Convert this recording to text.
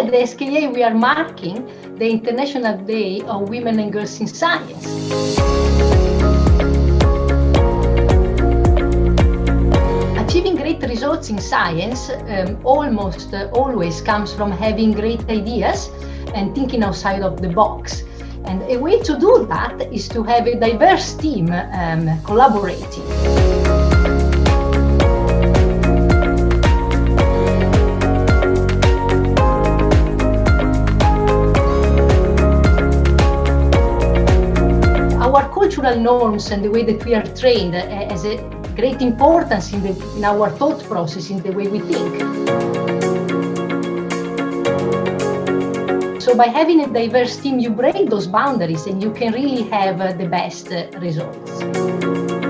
the SKA, we are marking the International Day of Women and Girls in Science. Achieving great results in science um, almost uh, always comes from having great ideas and thinking outside of the box. And a way to do that is to have a diverse team um, collaborating. Cultural norms and the way that we are trained uh, has a great importance in, the, in our thought process, in the way we think. So by having a diverse team, you break those boundaries and you can really have uh, the best uh, results.